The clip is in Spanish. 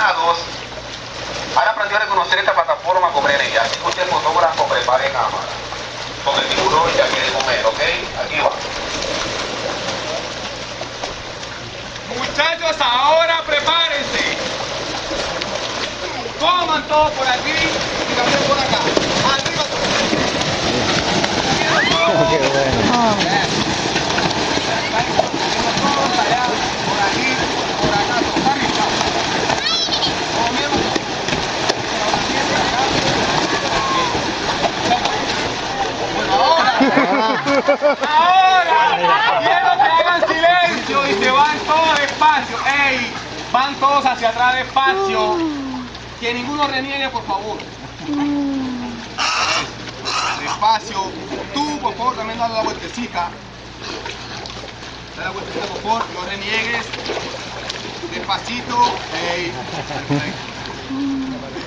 coordinados han aprendido a reconocer esta plataforma con brevería. Así que usted fotógrafo prepare cámara. Porque el tiburón ya quiere comer, ¿ok? Aquí va. Muchachos, ahora prepárense. Coman todo por aquí y también por acá. Arriba Qué bueno. todos allá, por aquí, por acá, todos arriba. Comemos. Ahora, quiero que hagan silencio y se van todos despacio. ¡Ey! Van todos hacia atrás despacio. Que ninguno reniegue, por favor. Despacio. Tú, por favor, también dale la vueltecita. Dale la vueltecita, por favor. No reniegues. Despacito. ¡Ey!